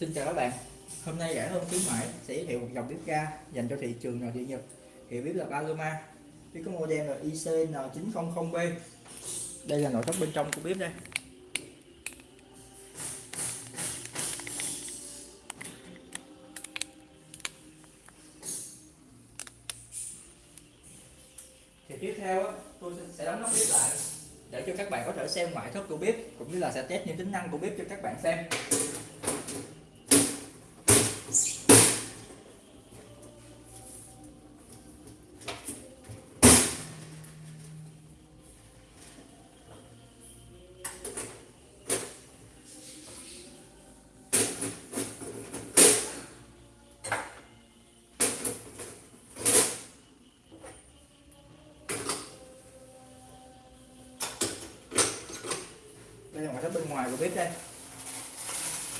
Xin chào các bạn. Hôm nay rẻ hơn khuyến mãi sẽ giới thiệu một dòng bếp ga dành cho thị trường nội địa Nhật, Hiệu bếp là Paloma. Bếp có model là ICN900B Đây là nội thất bên trong của bếp đây. Thì tiếp theo tôi sẽ đóng nắp bếp lại để cho các bạn có thể xem ngoại thất của bếp, cũng như là sẽ test những tính năng của bếp cho các bạn xem. Đây là ngoại thất bên ngoài của bếp đây.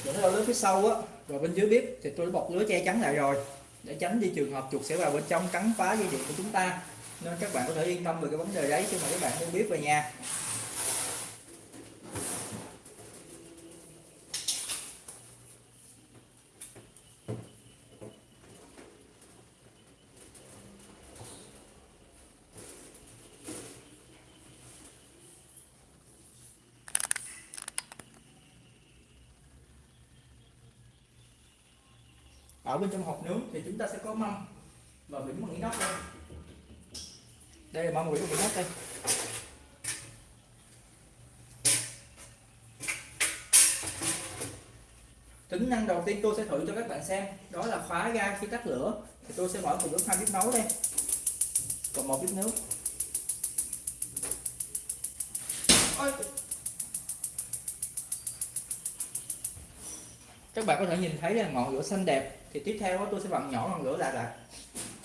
Những cái lớp phía sau á rồi bên dưới bếp thì tôi đã bọc lưới che chắn lại rồi, để tránh đi trường hợp chuột sẽ vào bên trong cắn phá dây điện của chúng ta. Nên các bạn có thể yên tâm về cái vấn đề đấy khi mà các bạn mua bếp về nhà. Ở bên trong hộp nướng thì chúng ta sẽ có mâm. Và vĩnh bằng inox đây. Đây là mâm vĩnh bằng inox đây. Tính năng đầu tiên tôi sẽ thử cho các bạn xem. Đó là khóa ga khi tắt lửa. Thì tôi sẽ mở cùng lúc hai bếp nấu đây. Còn một bếp nướng. Ôi. các bạn có thể nhìn thấy là ngọn lửa xanh đẹp thì tiếp theo đó tôi sẽ vặn nhỏ ngọn lửa lại lại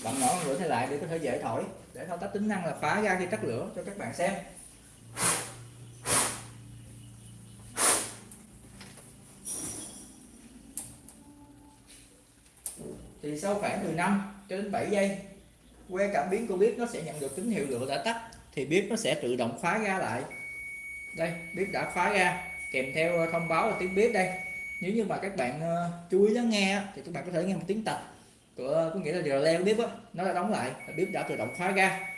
vặn nhỏ ngọn lửa này lại để có thể dễ thổi, để thao tác tính năng là phá ra khi tắt lửa cho các bạn xem. Thì sau khoảng 15 cho đến 7 giây, que cảm biến của bếp nó sẽ nhận được tín hiệu lửa đã tắt, thì bếp nó sẽ tự động khóa ra lại. Đây, bếp đã khóa ra, kèm theo ờ, thông báo là tiếng bếp đây nếu như mà các bạn uh, chú ý lắng nghe thì các bạn có thể nghe một tiếng tạch của có nghĩa là điều leo bếp á nó đã đóng lại bếp đã tự động khóa ra.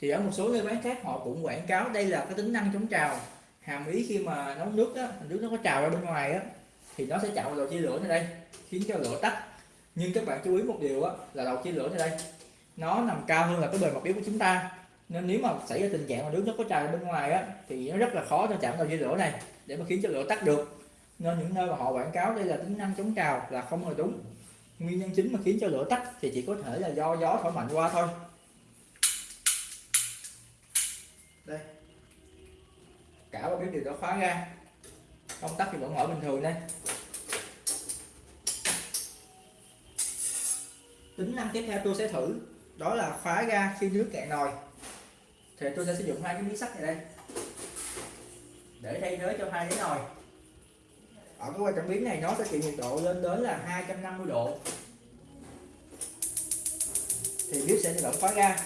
Thì ở một số nơi bán khác họ cũng quảng cáo đây là cái tính năng chống trào hàm ý khi mà nấu nước á nước nó có trào ra bên ngoài á thì nó sẽ chạm vào đầu chia lửa này đây khiến cho lửa tắt. Nhưng các bạn chú ý một điều á là đầu chia lửa này đây nó nằm cao hơn là cái bề mặt bếp của chúng ta nên nếu mà xảy ra tình trạng mà nước nó có tràn bên ngoài á, thì nó rất là khó cho chạm vào dây lửa này, để mà khiến cho lửa tắt được. Nên những nơi mà họ quảng cáo đây là tính năng chống trào là không hề đúng. Nguyên nhân chính mà khiến cho lửa tắt thì chỉ có thể là do gió thổi mạnh qua thôi. Đây. Cả ba bếp đều đã khóa ra. Công tắc thì vẫn mở bình thường đây. Tính năng tiếp theo tôi sẽ thử đó là khóa ga khi nước cạn nồi. Thì tôi sẽ sử dụng hai cái miếng sắt này đây. Để thay thế cho hai cái nồi. Ở cái quan trọng biến này nó sẽ chịu nhiệt độ lên đến là 250 độ. Thì bếp sẽ tự động khóa ga.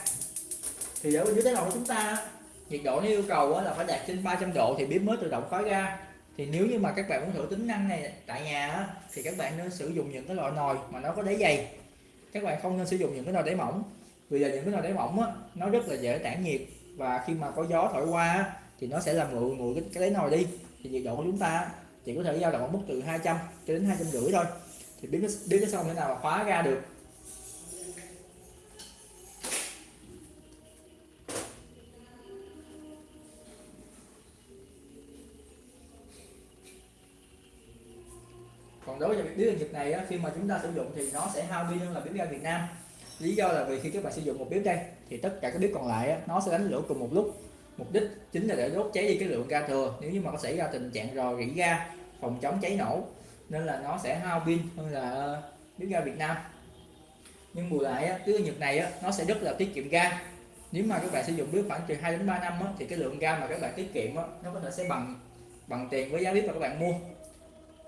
Thì ở bên dưới cái nồi của chúng ta, nhiệt độ nó yêu cầu là phải đạt trên 300 độ thì bếp mới tự động khóa ga. Thì nếu như mà các bạn muốn thử tính năng này tại nhà thì các bạn nên sử dụng những cái loại nồi mà nó có đáy dày. Các bạn không nên sử dụng những cái nồi đáy mỏng vì là những cái nồi đáy mỏng á, nó rất là dễ tản nhiệt. Và khi mà có gió thổi qua thì nó sẽ làm nguội nguội cái, cái đáy nồi đi. Thì nhiệt độ của chúng ta chỉ có thể dao động ở mức từ 200 cho đến 250 thôi. Thì biết biết cái xong thế nào mà khóa ra được. Còn đối với bếp ga Nhật này á, khi mà chúng ta sử dụng thì nó sẽ hao pin hơn là bếp ga Việt Nam lý do là vì khi các bạn sử dụng một bếp đây thì tất cả các bếp còn lại nó sẽ đánh lửa cùng một lúc. Mục đích chính là để đốt cháy đi cái lượng ga thừa. Nếu như mà có xảy ra tình trạng rò rỉ ga, phòng chống cháy nổ, nên là nó sẽ hao pin hơn là ờ, bếp ga Việt Nam. Nhưng bù lại cứ cái Nhật này nó sẽ rất là tiết kiệm ga. Nếu mà các bạn sử dụng bếp khoảng từ 2 đến 3 năm thì cái lượng ga mà các bạn tiết kiệm nó có thể sẽ bằng bằng tiền với giá bếp mà các bạn mua.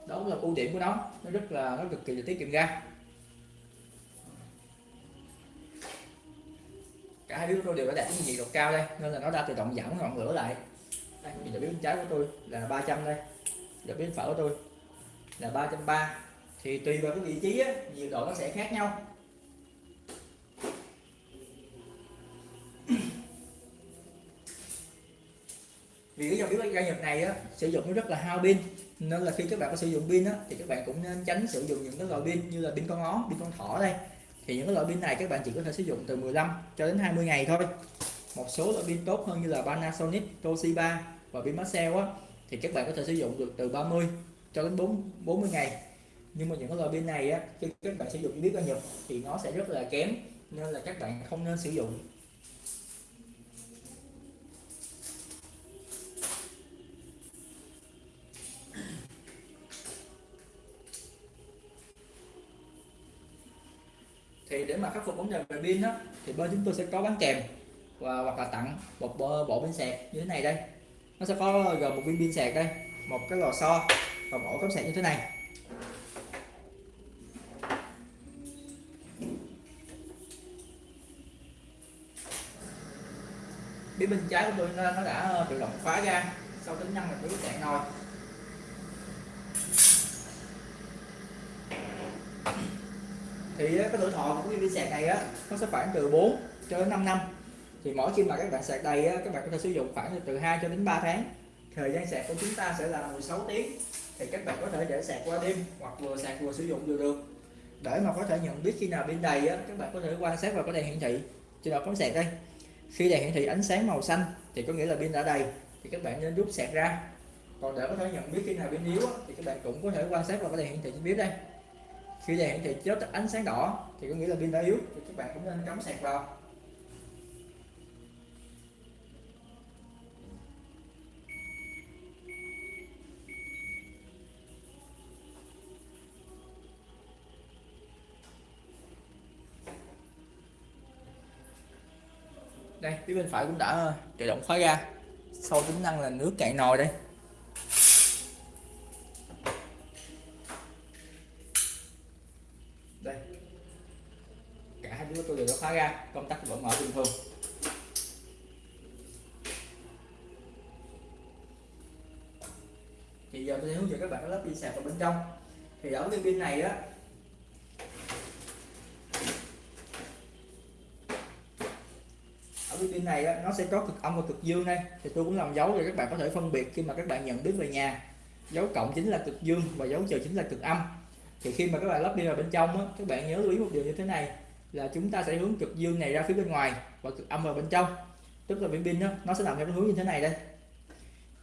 Đó là ưu điểm của nó. Nó rất là, nó cực kỳ là tiết kiệm ga. Cả hai đứa tôi đều đã đạt cái nhiệt độ cao đây nên là nó đã tự động giảm ngọn lửa lại. Đây nhiệt độ bếp bên trái của tôi là 300 đây. Giờ bếp phở của tôi là 330 thì tùy vào cái vị trí á, nhiệt độ nó sẽ khác nhau. Vì cái dòng bếp ga Nhật này á, sử dụng nó rất là hao pin. Nên là khi các bạn có sử dụng pin á, thì các bạn cũng nên tránh sử dụng những cái loại pin như là pin con ó, pin con thỏ đây thì những cái loại pin này các bạn chỉ có thể sử dụng từ 15 cho đến 20 ngày thôi. Một số loại pin tốt hơn như là Panasonic, Toshiba và pin Maxell á thì các bạn có thể sử dụng được từ 30 cho đến 4 40 ngày. Nhưng mà những cái loại pin này á khi các bạn sử dụng biết bao nhiêu thì nó sẽ rất là kém nên là các bạn không nên sử dụng. Thì để mà khắc phục vấn đề về pin đó thì bên chúng tôi sẽ có bán kèm và hoặc là tặng một bộ, bộ pin sạc như thế này đây. Nó sẽ có gồm một viên pin sạc đây một cái lò xo và một ổ cắm sạc như thế này. Phía bên trái của tôi nó, đã tự động khóa ra sau tính năng là cứ cạn nồi. Thì cái tuổi thọ của cái pin sạc này á nó sẽ khoảng từ 4 cho đến 5 năm. Thì mỗi khi mà các bạn sạc đầy á, các bạn có thể sử dụng khoảng từ 2 cho đến 3 tháng. Thời gian sạc của chúng ta sẽ là 16 tiếng. Thì các bạn có thể để sạc qua đêm hoặc vừa sạc vừa sử dụng đều được. Để mà có thể nhận biết khi nào pin đầy á, các bạn có thể quan sát vào cái đèn hiển thị. Trên đầu cắm sạc đây. Khi đèn hiển thị ánh sáng màu xanh thì có nghĩa là pin đã đầy thì các bạn nên rút sạc ra. Còn để có thể nhận biết khi nào pin yếu á, thì các bạn cũng có thể quan sát vào cái đèn hiển thị trên bếp đây khi đèn hiển thị chớp ánh sáng đỏ, thì có nghĩa là pin đã yếu, thì các bạn cũng nên cắm sạc vào. Đây, phía bên phải cũng đã tự động khóa ra. Sau tính năng là nước cạn nồi đây đây. Ra công tắc vẫn mở bình thường. Thì giờ tôi sẽ hướng dẫn các bạn lắp pin sạc vào bên trong. Thì ở cái pin này á ở cái pin này á, nó sẽ có cực âm và cực dương đây. Thì tôi cũng làm dấu để các bạn có thể phân biệt khi mà các bạn nhận biết về nhà. Dấu cộng chính là cực dương và dấu trừ chính là cực âm. Thì khi mà các bạn lắp pin vào bên trong á, các bạn nhớ lưu ý một điều như thế này là chúng ta sẽ hướng cực dương này ra phía bên ngoài và cực âm vào bên trong. Tức là viên pin đó, nó sẽ nằm theo cái hướng như thế này đây.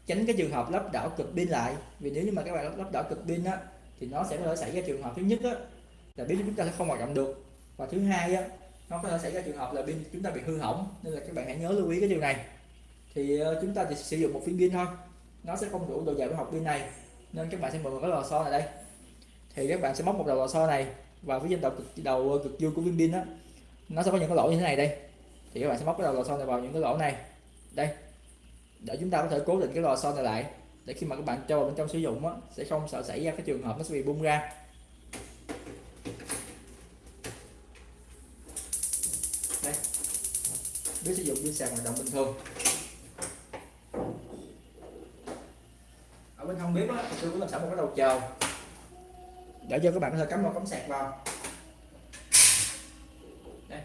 Tránh cái trường hợp lắp đảo cực pin lại vì nếu như mà các bạn lắp đảo cực pin á thì nó sẽ có thể xảy ra trường hợp thứ nhất á là pin chúng ta sẽ không hoạt động được. Và thứ hai á nó có thể xảy ra trường hợp là pin chúng ta bị hư hỏng nên là các bạn hãy nhớ lưu ý cái điều này. Thì ờ, chúng ta chỉ sử dụng một viên pin thôi nó sẽ không đủ độ dài của học pin này nên các bạn sẽ mượn một cái lò xo này đây. Thì các bạn sẽ móc một đầu lò xo này và phía trên đầu cực đầu cực dương của viên pin đó nó sẽ có những cái lỗ như thế này đây. Thì các bạn sẽ móc cái đầu lò xo này vào những cái lỗ này. Đây. Để chúng ta có thể cố định cái lò xo này lại để khi mà các bạn cho vào bên trong sử dụng á, sẽ không sợ xảy ra cái trường hợp nó sẽ bị bung ra. Đây. Biết sử dụng trên sàn hoạt động bình thường. Ở bên hông bếp á, tôi cũng làm sẵn một cái đầu chờ để cho các bạn có thể cắm vào cắm sạc vào. Đây.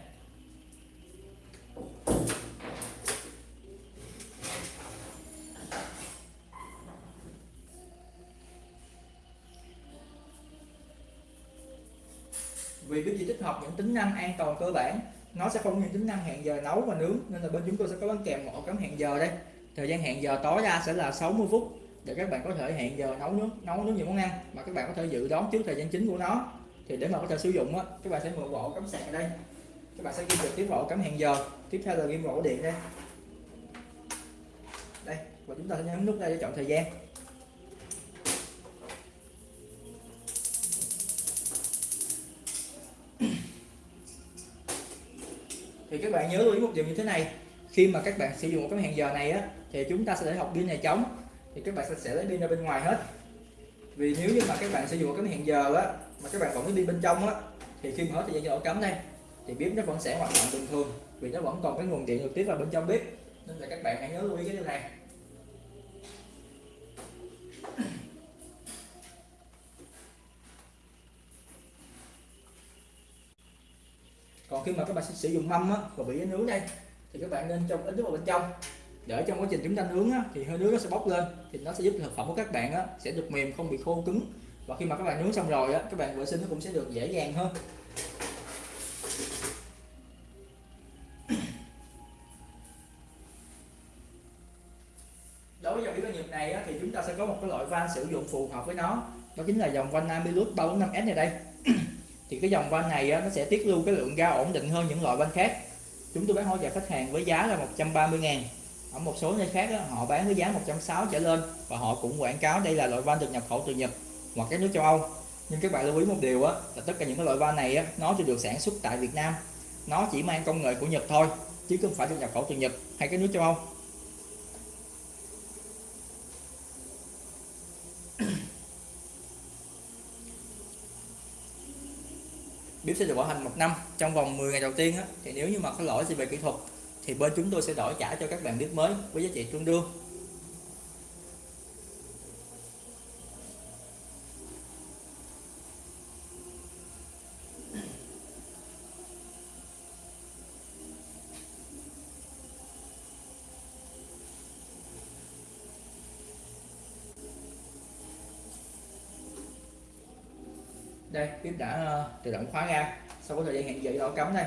Vì cái gì tích hợp những tính năng an toàn cơ bản, nó sẽ không có những tính năng hẹn giờ nấu và nướng, nên là bên chúng tôi sẽ có bán kèm một ổ cắm hẹn giờ đây. Thời gian hẹn giờ tối đa sẽ là 60 phút để các bạn có thể hẹn giờ nấu nước, nấu nước những món ăn mà các bạn có thể dự đoán trước thời gian chính của nó. Thì để mà có thể sử dụng á các bạn sẽ mượn bộ cắm sạc ở đây. Các bạn sẽ ghi được tiếp bộ cắm hẹn giờ. Tiếp theo là ghi bộ điện đây. Đây và chúng ta sẽ nhấn nút đây để chọn thời gian. Thì các bạn nhớ lưu ý một điều như thế này. Khi mà các bạn sử dụng một cái hẹn giờ này á thì chúng ta sẽ để học pin này trống thì các bạn sẽ lấy pin ra bên ngoài hết. Vì nếu như mà các bạn sử dụng cái hẹn giờ á, mà các bạn vẫn cái pin bên trong á, thì khi mở hết thời gian ổ cắm đây, thì bếp nó vẫn sẽ hoạt động bình thường, vì nó vẫn còn cái nguồn điện trực tiếp vào bên trong bếp. Nên là các bạn hãy nhớ lưu ý cái điều này. Còn khi mà các bạn sử dụng mâm á và bị nướng đây, thì các bạn nên trong ít nước vào bên trong để trong quá trình chúng ta nướng á, thì hơi nước nó sẽ bốc lên thì nó sẽ giúp thực phẩm của các bạn á, sẽ được mềm không bị khô cứng. Và khi mà các bạn nướng xong rồi á, các bạn vệ sinh nó cũng sẽ được dễ dàng hơn. Đối với dòng bếp nhiệt này á, thì chúng ta sẽ có một cái loại van sử dụng phù hợp với nó. Đó chính là dòng van Amilus 345S này đây. Thì cái dòng van này á, nó sẽ tiết lưu cái lượng ga ổn định hơn những loại van khác. Chúng tôi bán hỗ trợ khách hàng với giá là 130 ngàn ở một số nơi khác đó họ bán với giá 160 trở lên và họ cũng quảng cáo đây là loại van được nhập khẩu từ Nhật hoặc các nước châu Âu. Nhưng các bạn lưu ý một điều á là tất cả những cái loại van này á, nó chỉ được sản xuất tại Việt Nam. Nó chỉ mang công nghệ của Nhật thôi chứ không phải được nhập khẩu từ Nhật hay các nước châu Âu. Bếp sẽ được bảo hành một năm trong vòng 10 ngày đầu tiên á, thì nếu như mà có lỗi gì về kỹ thuật thì bên chúng tôi sẽ đổi trả cho các bạn biết mới với giá trị tương đương. Đây tiếp đã uh, tự động khóa ra. Sau có thời gian hẹn giờ đỏ cắm đây.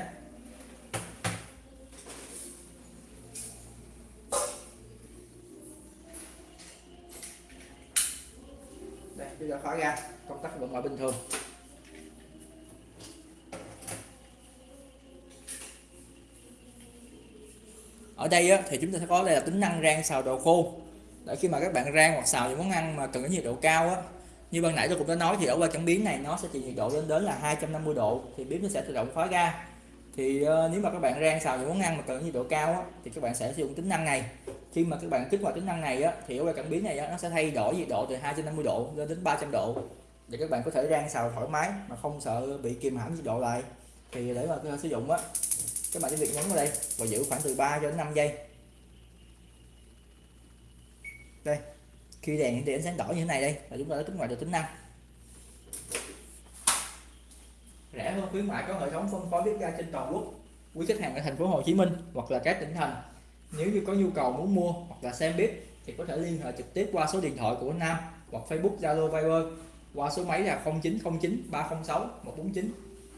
Đây á, thì chúng ta sẽ có đây là tính năng rang xào đồ khô. Để khi mà các bạn rang hoặc xào những món ăn mà cần cái nhiệt độ cao á như ban nãy tôi cũng đã nói thì ở qua cảm biến này nó sẽ chịu nhiệt độ lên đến là 250 độ thì bếp nó sẽ tự động khóa ga. Thì uh, nếu mà các bạn rang xào những món ăn mà cần nhiệt độ cao á, thì các bạn sẽ sử dụng tính năng này. Khi mà các bạn kích hoạt tính năng này á, thì ở qua cảm biến này á, nó sẽ thay đổi nhiệt độ từ 250 độ lên đến 300 độ để các bạn có thể rang xào thoải mái mà không sợ bị kìm hãm nhiệt độ lại. Thì để mà sử dụng á các bạn chỉ việc nhấn vào đây và giữ khoảng từ 3 cho đến 5 giây. Đây, khi đèn hiển thị ánh sáng đỏ như thế này đây, là chúng ta đã kích hoạt được tính năng. Rẻ hơn khuyến mại có hệ thống phân phối bếp ga trên toàn quốc. Quý khách hàng ở thành phố Hồ Chí Minh hoặc là các tỉnh thành. Nếu như có nhu cầu muốn mua hoặc là xem bếp thì có thể liên hệ trực tiếp qua số điện thoại của Nam hoặc Facebook, Zalo, Viber qua số máy là 0909 306 149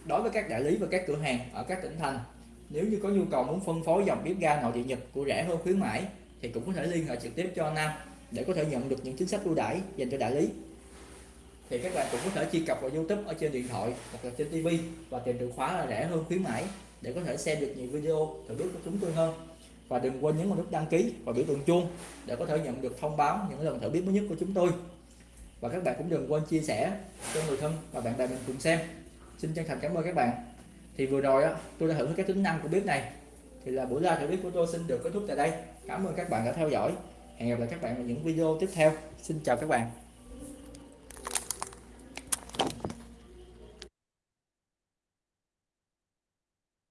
đối với các đại lý và các cửa hàng ở các tỉnh thành nếu như có nhu cầu muốn phân phối dòng bếp ga nội địa Nhật của rẻ hơn khuyến mãi, thì cũng có thể liên hệ trực tiếp cho Nam để có thể nhận được những chính sách ưu đãi dành cho đại lý. Thì các bạn cũng có thể truy cập vào YouTube ở trên điện thoại hoặc là trên TV và tìm từ khóa là rẻ hơn khuyến mãi để có thể xem được nhiều video thử biết của chúng tôi hơn. Và đừng quên nhấn vào nút đăng ký và biểu tượng chuông để có thể nhận được thông báo những lần thử biết mới nhất của chúng tôi. Và các bạn cũng đừng quên chia sẻ cho người thân và bạn bè mình cùng xem. Xin chân thành cảm ơn các bạn thì vừa rồi á, tôi đã thử các tính năng của bếp này. Thì là buổi live thử bếp của tôi xin được kết thúc tại đây. Cảm ơn các bạn đã theo dõi. Hẹn gặp lại các bạn ở những video tiếp theo. Xin chào các bạn.